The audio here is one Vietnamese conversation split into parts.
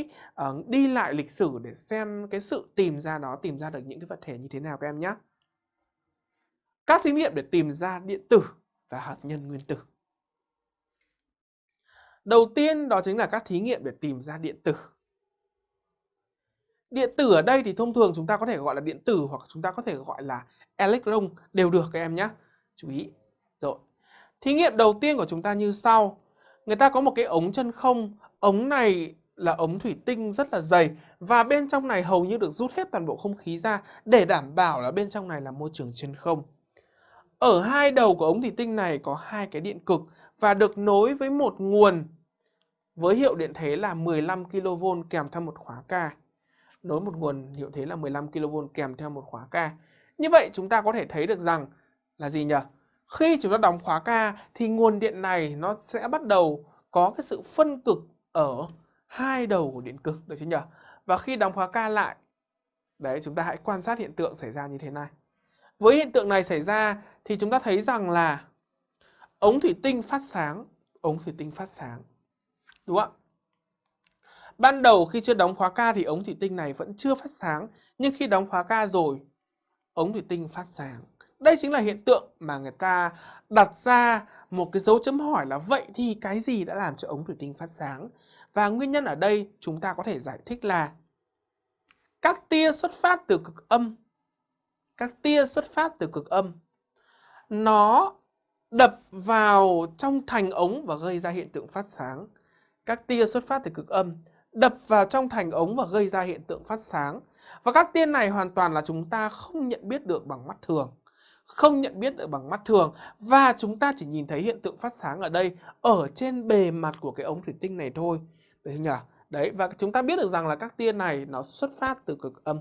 uh, đi lại lịch sử để xem cái sự tìm ra nó tìm ra được những cái vật thể như thế nào các em nhé. Các thí nghiệm để tìm ra điện tử và hạt nhân nguyên tử. Đầu tiên đó chính là các thí nghiệm để tìm ra điện tử. Điện tử ở đây thì thông thường chúng ta có thể gọi là điện tử hoặc chúng ta có thể gọi là electron đều được các em nhé. Chú ý. Rồi. Thí nghiệm đầu tiên của chúng ta như sau. Người ta có một cái ống chân không. Ống này là ống thủy tinh rất là dày và bên trong này hầu như được rút hết toàn bộ không khí ra để đảm bảo là bên trong này là môi trường chân không. Ở hai đầu của ống thủy tinh này có hai cái điện cực và được nối với một nguồn với hiệu điện thế là 15 kV kèm theo một khóa K. Nối một nguồn hiệu thế là 15 kV kèm theo một khóa K. Như vậy chúng ta có thể thấy được rằng là gì nhỉ? Khi chúng ta đóng khóa K thì nguồn điện này nó sẽ bắt đầu có cái sự phân cực ở hai đầu của điện cực được chứ nhỉ? Và khi đóng khóa K lại, đấy chúng ta hãy quan sát hiện tượng xảy ra như thế này. Với hiện tượng này xảy ra thì chúng ta thấy rằng là ống thủy tinh phát sáng, ống thủy tinh phát sáng. Đúng không ạ? Ban đầu khi chưa đóng khóa K thì ống thủy tinh này vẫn chưa phát sáng, nhưng khi đóng khóa K rồi, ống thủy tinh phát sáng. Đây chính là hiện tượng mà người ta đặt ra một cái dấu chấm hỏi là vậy thì cái gì đã làm cho ống thủy tinh phát sáng? Và nguyên nhân ở đây chúng ta có thể giải thích là các tia xuất phát từ cực âm, các tia xuất phát từ cực âm, nó đập vào trong thành ống và gây ra hiện tượng phát sáng. Các tia xuất phát từ cực âm đập vào trong thành ống và gây ra hiện tượng phát sáng. Và các tia này hoàn toàn là chúng ta không nhận biết được bằng mắt thường. Không nhận biết được bằng mắt thường và chúng ta chỉ nhìn thấy hiện tượng phát sáng ở đây ở trên bề mặt của cái ống thủy tinh này thôi. Đấy nhỉ? Đấy và chúng ta biết được rằng là các tia này nó xuất phát từ cực âm.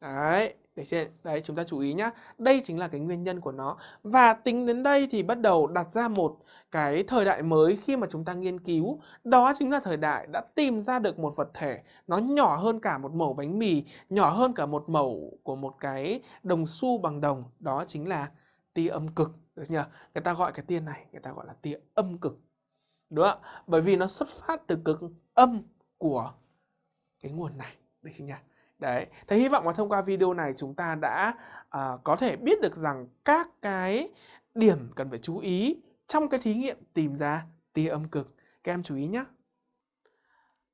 Đấy, để trên đấy chúng ta chú ý nhá. Đây chính là cái nguyên nhân của nó. Và tính đến đây thì bắt đầu đặt ra một cái thời đại mới khi mà chúng ta nghiên cứu, đó chính là thời đại đã tìm ra được một vật thể nó nhỏ hơn cả một mẩu bánh mì, nhỏ hơn cả một mẩu của một cái đồng xu bằng đồng, đó chính là tia âm cực. Được nhờ Người ta gọi cái tia này, người ta gọi là tia âm cực. Đúng không ạ? Bởi vì nó xuất phát từ cực âm của cái nguồn này. Được chưa nhỉ? Đấy, thế hy vọng là thông qua video này chúng ta đã uh, có thể biết được rằng các cái điểm cần phải chú ý trong cái thí nghiệm tìm ra tia âm cực. Các em chú ý nhé.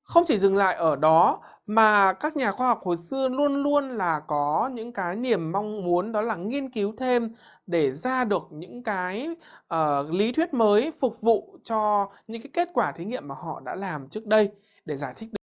Không chỉ dừng lại ở đó mà các nhà khoa học hồi xưa luôn luôn là có những cái niềm mong muốn đó là nghiên cứu thêm để ra được những cái uh, lý thuyết mới phục vụ cho những cái kết quả thí nghiệm mà họ đã làm trước đây để giải thích được